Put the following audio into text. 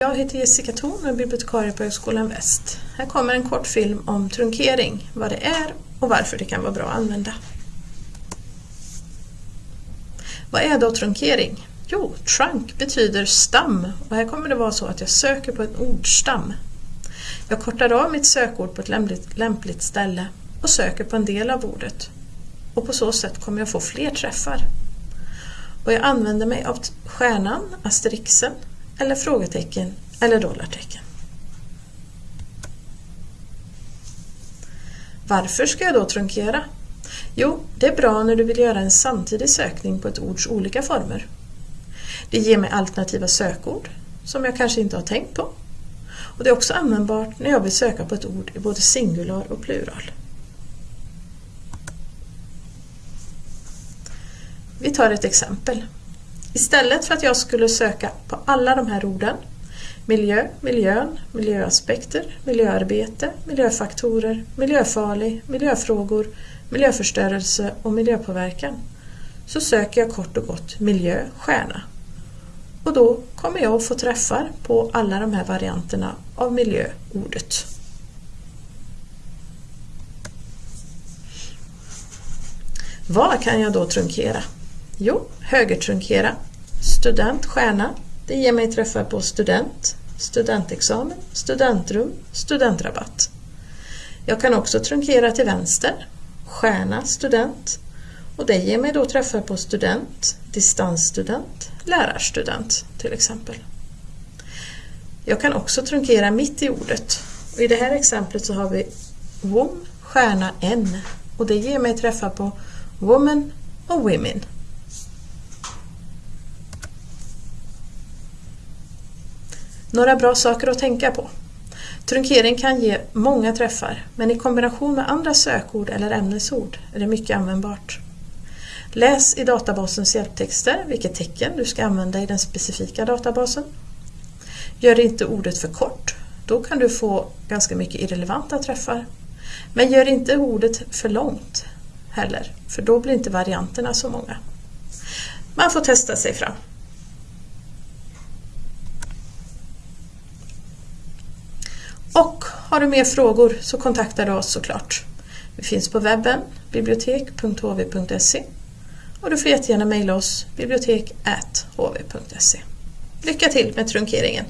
Jag heter Jessica Thorn och är bibliotekarie på Högskolan Väst. Här kommer en kort film om trunkering, vad det är och varför det kan vara bra att använda. Vad är då trunkering? Jo, trunk betyder stam och här kommer det vara så att jag söker på en ordstam. Jag kortar av mitt sökord på ett lämpligt, lämpligt ställe och söker på en del av ordet. Och på så sätt kommer jag få fler träffar. Och jag använder mig av stjärnan, asterixen, eller frågetecken eller dollartecken. Varför ska jag då trunkera? Jo, det är bra när du vill göra en samtidig sökning på ett ords olika former. Det ger mig alternativa sökord som jag kanske inte har tänkt på. Och Det är också användbart när jag vill söka på ett ord i både singular och plural. Vi tar ett exempel. Istället för att jag skulle söka på alla de här orden miljö, miljön, miljöaspekter, miljöarbete, miljöfaktorer, miljöfarlig, miljöfrågor, miljöförstörelse och miljöpåverkan så söker jag kort och gott miljö, stjärna. Och då kommer jag att få träffar på alla de här varianterna av miljöordet. Vad kan jag då trunkera? Jo, högertrunkera, student, stjärna. Det ger mig träffar på student, studentexamen, studentrum, studentrabatt. Jag kan också trunkera till vänster, stjärna, student. Och det ger mig då träffar på student, distansstudent, lärarstudent till exempel. Jag kan också trunkera mitt i ordet. Och I det här exemplet så har vi WOM, stjärna, N. Och det ger mig träffar på Woman och Women. Några bra saker att tänka på. Trunkering kan ge många träffar men i kombination med andra sökord eller ämnesord är det mycket användbart. Läs i databasens hjälptexter vilket tecken du ska använda i den specifika databasen. Gör inte ordet för kort, då kan du få ganska mycket irrelevanta träffar. Men gör inte ordet för långt heller, för då blir inte varianterna så många. Man får testa sig fram. Och har du mer frågor så kontaktar du oss såklart. Vi finns på webben bibliotek.hv.se och du får jättegärna mejla oss bibliotek.hv.se. Lycka till med trunkeringen!